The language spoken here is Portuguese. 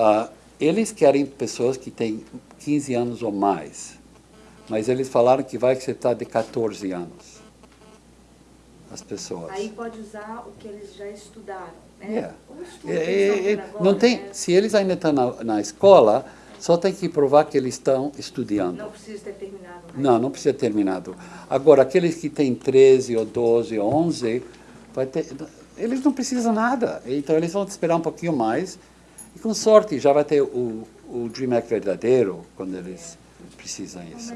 ah, eles querem pessoas que têm 15 anos ou mais, mas eles falaram que vai aceitar de 14 anos as pessoas. Aí pode usar o que eles já estudaram, né? Yeah. Estudo É, é, é, tendo agora, não tem, né? se eles ainda estão na, na escola, só tem que provar que eles estão estudando. Não precisa ter terminado. né? Não, não precisa ter terminado. Agora, aqueles que têm 13 ou 12 ou 11, vai ter, eles não precisam nada. Então, eles vão esperar um pouquinho mais. E, com sorte, já vai ter o, o Dream Act verdadeiro, quando eles precisam isso.